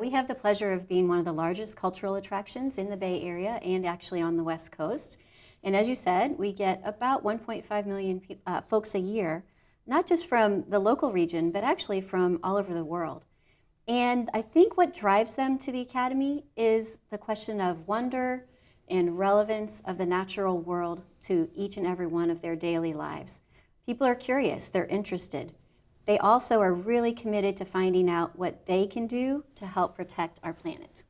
We have the pleasure of being one of the largest cultural attractions in the Bay Area and actually on the West Coast. And as you said, we get about 1.5 million uh, folks a year, not just from the local region, but actually from all over the world. And I think what drives them to the Academy is the question of wonder and relevance of the natural world to each and every one of their daily lives. People are curious, they're interested. They also are really committed to finding out what they can do to help protect our planet.